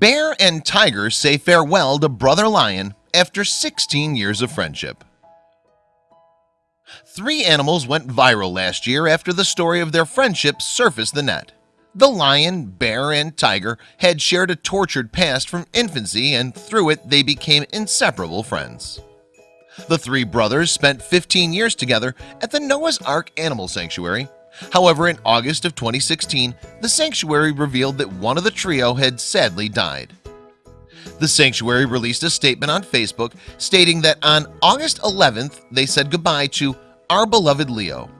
Bear and tiger say farewell to brother lion after 16 years of friendship. Three animals went viral last year after the story of their friendship surfaced the net. The lion, bear, and tiger had shared a tortured past from infancy and through it they became inseparable friends. The three brothers spent 15 years together at the Noah's Ark Animal Sanctuary However, in August of 2016, the sanctuary revealed that one of the trio had sadly died. The sanctuary released a statement on Facebook stating that on August 11th, they said goodbye to our beloved Leo.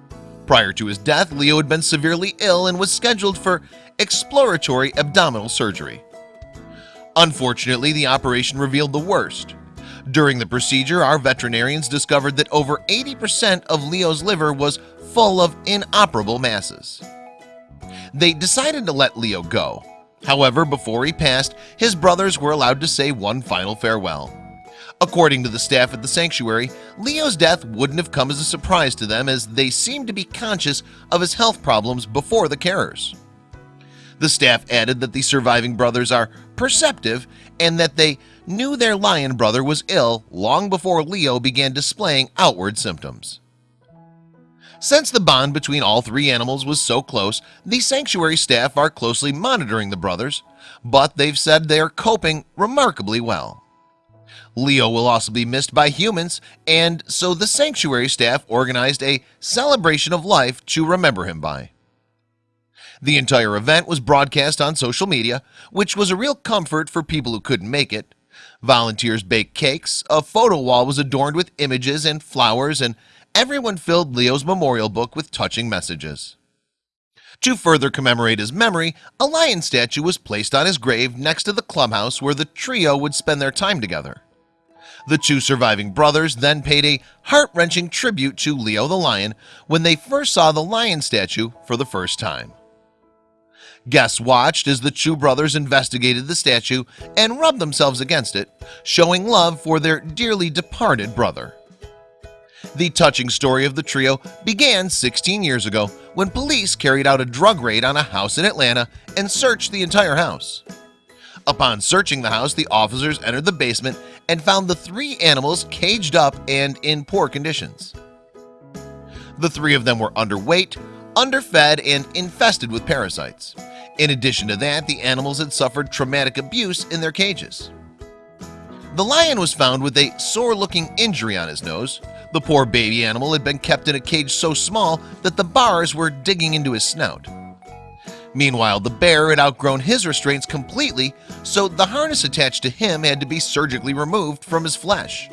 Prior to his death, Leo had been severely ill and was scheduled for exploratory abdominal surgery. Unfortunately, the operation revealed the worst. During the procedure, our veterinarians discovered that over 80% of Leo's liver was full of inoperable masses They decided to let Leo go However, before he passed, his brothers were allowed to say one final farewell According to the staff at the sanctuary, Leo's death wouldn't have come as a surprise to them as they seemed to be conscious of his health problems before the carers. The staff added that the surviving brothers are perceptive and that they knew their lion brother was ill long before Leo began displaying outward symptoms. Since the bond between all three animals was so close, the sanctuary staff are closely monitoring the brothers, but they've said they are coping remarkably well. Leo will also be missed by humans, and so the sanctuary staff organized a celebration of life to remember him by. The entire event was broadcast on social media, which was a real comfort for people who couldn't make it. Volunteers baked cakes, a photo wall was adorned with images and flowers, and everyone filled Leo's memorial book with touching messages. To further commemorate his memory a lion statue was placed on his grave next to the clubhouse where the trio would spend their time together. The two surviving brothers then paid a heart-wrenching tribute to Leo the lion when they first saw the lion statue for the first time. Guests watched as the two brothers investigated the statue and rubbed themselves against it showing love for their dearly departed brother the touching story of the trio began 16 years ago when police carried out a drug raid on a house in Atlanta and searched the entire house. Upon searching the house the officers entered the basement and found the three animals caged up and in poor conditions. The three of them were underweight underfed and infested with parasites. In addition to that the animals had suffered traumatic abuse in their cages. The lion was found with a sore looking injury on his nose the poor baby animal had been kept in a cage so small that the bars were digging into his snout. Meanwhile the bear had outgrown his restraints completely So the harness attached to him had to be surgically removed from his flesh.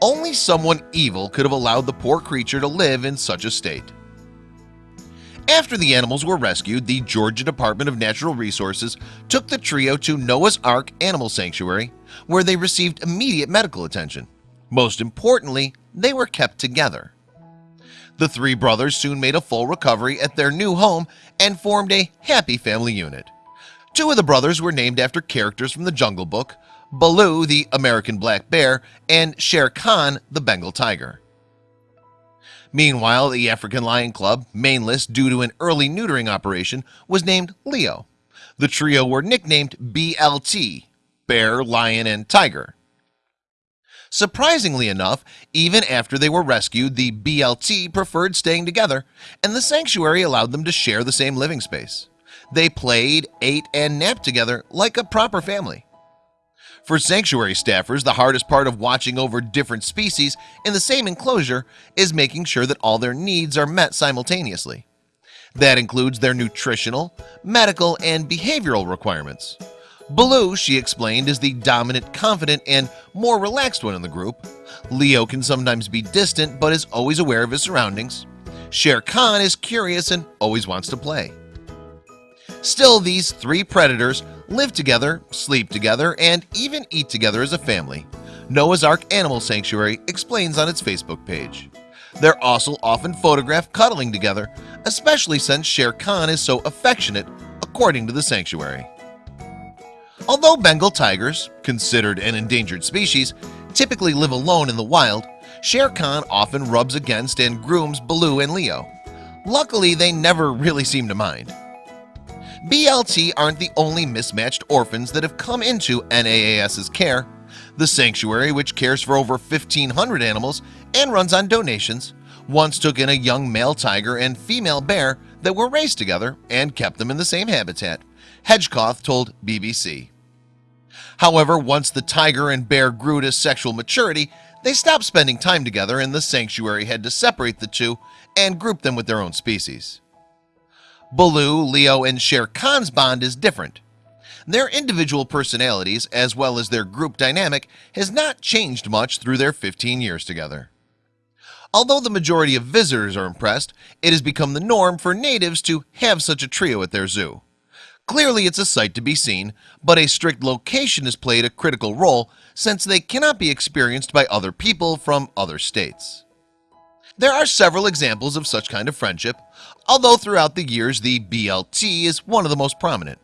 Only someone evil could have allowed the poor creature to live in such a state. After the animals were rescued the Georgia Department of Natural Resources took the trio to Noah's Ark Animal Sanctuary where they received immediate medical attention. Most importantly they were kept together. The three brothers soon made a full recovery at their new home and formed a happy family unit. Two of the brothers were named after characters from the Jungle Book Baloo the American black bear and Shere Khan the Bengal tiger. Meanwhile the African Lion Club mainless due to an early neutering operation was named Leo. The trio were nicknamed BLT Bear Lion and Tiger Surprisingly enough, even after they were rescued, the BLT preferred staying together, and the sanctuary allowed them to share the same living space. They played, ate, and napped together like a proper family. For sanctuary staffers, the hardest part of watching over different species in the same enclosure is making sure that all their needs are met simultaneously. That includes their nutritional, medical, and behavioral requirements. Baloo she explained is the dominant confident and more relaxed one in the group. Leo can sometimes be distant but is always aware of his surroundings. Shere Khan is curious and always wants to play. Still these three predators live together sleep together and even eat together as a family. Noah's Ark Animal Sanctuary explains on its Facebook page. They're also often photographed cuddling together Especially since Shere Khan is so affectionate according to the sanctuary Although Bengal tigers, considered an endangered species, typically live alone in the wild, Shere Khan often rubs against and grooms Baloo and Leo. Luckily, they never really seem to mind. BLT aren't the only mismatched orphans that have come into NAAS's care The sanctuary which cares for over 1,500 animals and runs on donations once took in a young male tiger and female bear that were raised together and kept them in the same habitat Hedgecoth told BBC However, once the tiger and bear grew to sexual maturity They stopped spending time together and the sanctuary had to separate the two and group them with their own species. Baloo Leo and Shere Khan's bond is different. Their individual personalities as well as their group dynamic has not changed much through their 15 years together. Although the majority of visitors are impressed it has become the norm for natives to have such a trio at their zoo Clearly it's a sight to be seen but a strict location has played a critical role since they cannot be experienced by other people from other states. There are several examples of such kind of friendship Although throughout the years the BLT is one of the most prominent.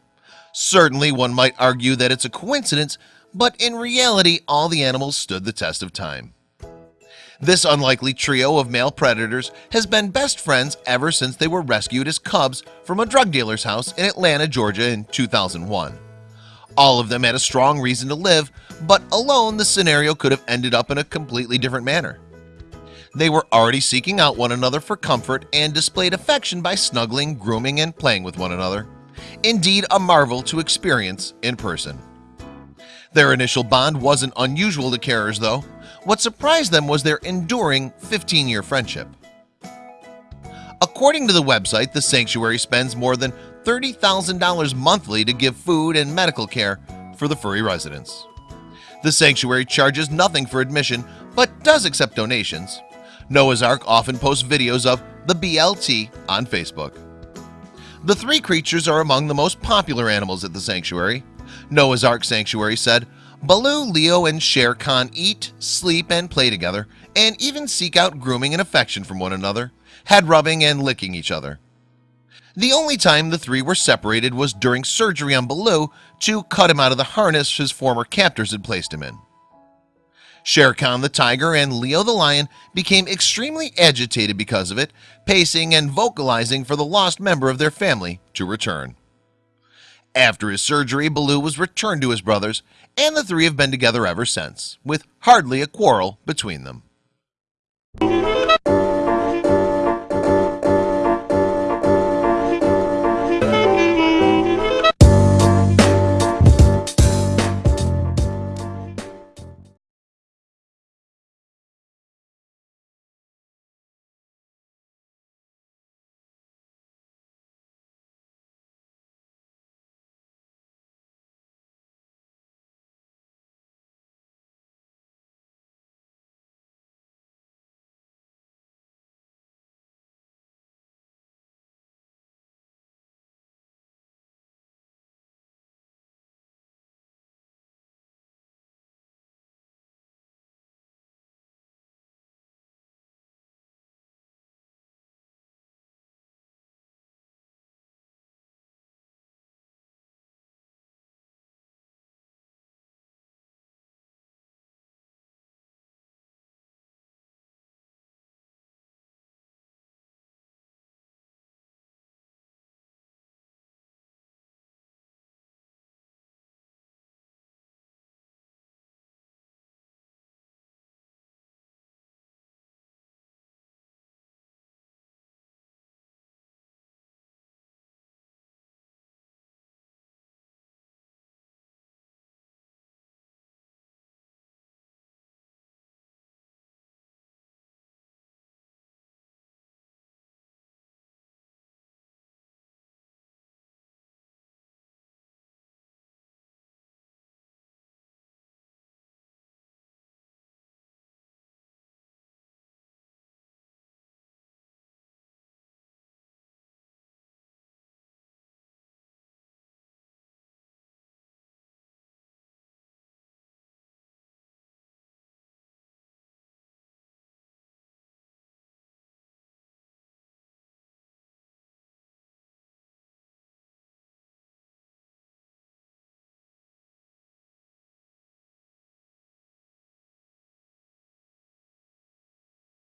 Certainly one might argue that it's a coincidence But in reality all the animals stood the test of time This unlikely trio of male predators has been best friends ever since they were rescued as cubs from a drug dealer's house in Atlanta, Georgia in 2001 All of them had a strong reason to live but alone the scenario could have ended up in a completely different manner. They were already seeking out one another for comfort and displayed affection by snuggling grooming and playing with one another. Indeed a marvel to experience in person. Their initial bond wasn't unusual to carers though What surprised them was their enduring 15-year friendship. According to the website the sanctuary spends more than $30,000 monthly to give food and medical care for the furry residents. The sanctuary charges nothing for admission but does accept donations. Noah's Ark often posts videos of the BLT on Facebook. The three creatures are among the most popular animals at the sanctuary. Noah's Ark Sanctuary said Baloo Leo and Shere Khan eat sleep and play together and even seek out grooming and affection from one another head rubbing and licking each other. The only time the three were separated was during surgery on Baloo to cut him out of the harness his former captors had placed him in. Shere Khan the tiger and Leo the lion became extremely agitated because of it pacing and vocalizing for the lost member of their family to return after his surgery Baloo was returned to his brothers and the three have been together ever since with hardly a quarrel between them.